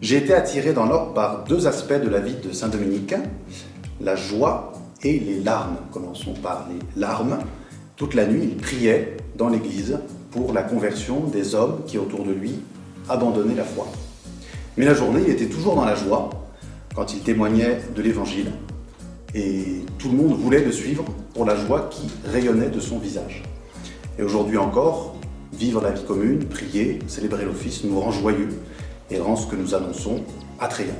J'ai été attiré dans l'ordre par deux aspects de la vie de Saint Dominique, la joie et les larmes. Commençons par les larmes. Toute la nuit, il priait dans l'église pour la conversion des hommes qui autour de lui abandonnaient la foi. Mais la journée, il était toujours dans la joie quand il témoignait de l'évangile et tout le monde voulait le suivre pour la joie qui rayonnait de son visage. Et aujourd'hui encore, vivre la vie commune, prier, célébrer l'office nous rend joyeux et rend ce que nous annonçons attrayant.